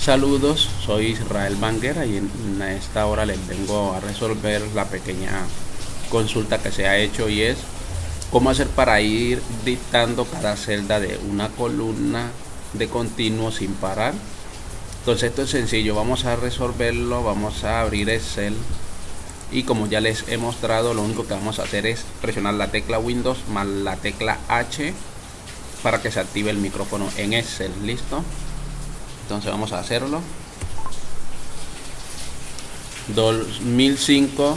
Saludos, soy Israel Banguera y en esta hora les vengo a resolver la pequeña consulta que se ha hecho y es cómo hacer para ir dictando cada celda de una columna de continuo sin parar. Entonces esto es sencillo, vamos a resolverlo, vamos a abrir Excel y como ya les he mostrado lo único que vamos a hacer es presionar la tecla Windows más la tecla H para que se active el micrófono en Excel, listo entonces vamos a hacerlo. 2005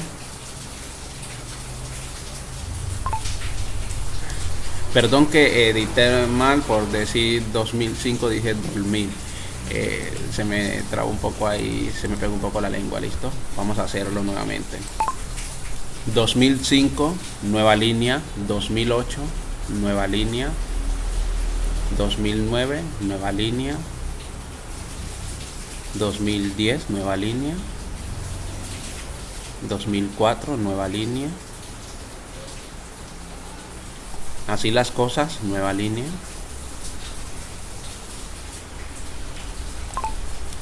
perdón que edité mal por decir 2005 dije 2000 eh, se me traba un poco ahí se me pega un poco la lengua listo. Vamos a hacerlo nuevamente. 2005 nueva línea. 2008 nueva línea. 2009 nueva línea 2010 nueva línea. 2004 nueva línea. Así las cosas nueva línea.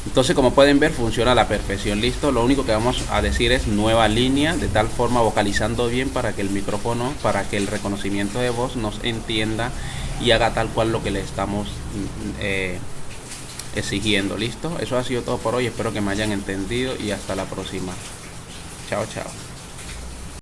Entonces como pueden ver funciona a la perfección. Listo lo único que vamos a decir es nueva línea de tal forma vocalizando bien para que el micrófono para que el reconocimiento de voz nos entienda y haga tal cual lo que le estamos eh, exigiendo. ¿Listo? Eso ha sido todo por hoy. Espero que me hayan entendido y hasta la próxima. Chao, chao.